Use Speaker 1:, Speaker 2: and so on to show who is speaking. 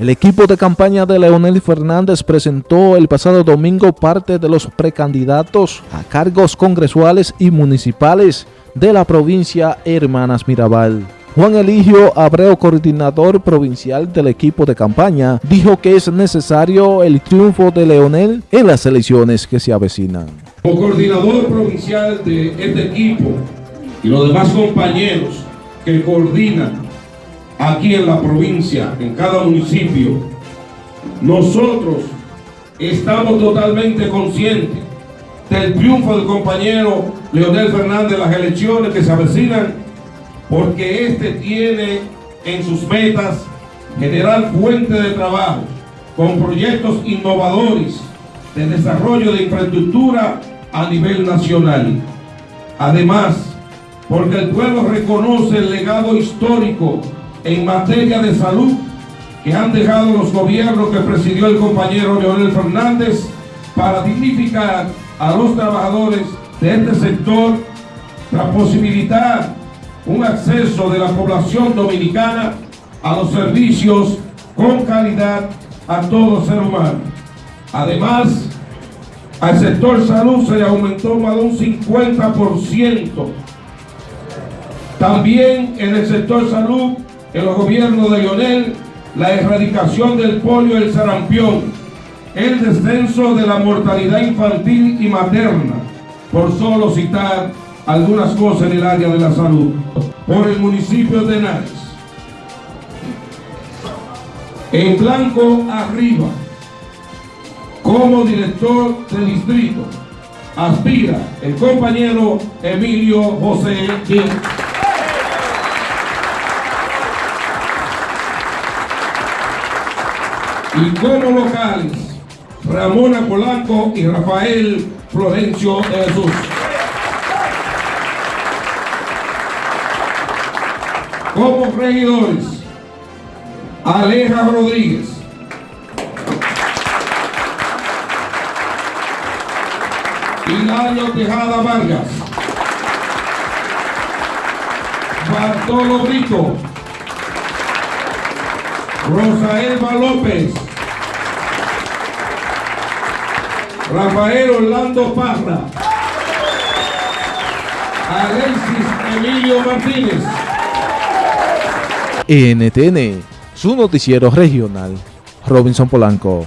Speaker 1: El equipo de campaña de Leonel Fernández presentó el pasado domingo parte de los precandidatos a cargos congresuales y municipales de la provincia Hermanas Mirabal. Juan Eligio Abreu, coordinador provincial del equipo de campaña, dijo que es necesario el triunfo de Leonel en las elecciones que se avecinan.
Speaker 2: Como coordinador provincial de este equipo y los demás compañeros que coordinan aquí en la provincia, en cada municipio, nosotros estamos totalmente conscientes del triunfo del compañero Leonel Fernández en las elecciones que se avecinan, porque este tiene en sus metas generar fuente de trabajo con proyectos innovadores de desarrollo de infraestructura a nivel nacional. Además, porque el pueblo reconoce el legado histórico en materia de salud que han dejado los gobiernos que presidió el compañero Leonel Fernández para dignificar a los trabajadores de este sector, para posibilitar un acceso de la población dominicana a los servicios con calidad a todo ser humano. Además, al sector salud se le aumentó más de un 50%. También en el sector salud en los gobiernos de Lionel la erradicación del polio y el sarampión, el descenso de la mortalidad infantil y materna, por solo citar algunas cosas en el área de la salud, por el municipio de Henares. En blanco arriba, como director de distrito, aspira el compañero Emilio José Díaz. Y como locales Ramona Polanco y Rafael Florencio de Jesús. Como regidores, Aleja Rodríguez, Hilario Tejada Vargas, Bartolo Rico, Rosa Elba López, Rafael Orlando Parra, Alexis Emilio Martínez.
Speaker 1: NTN, su noticiero regional, Robinson Polanco.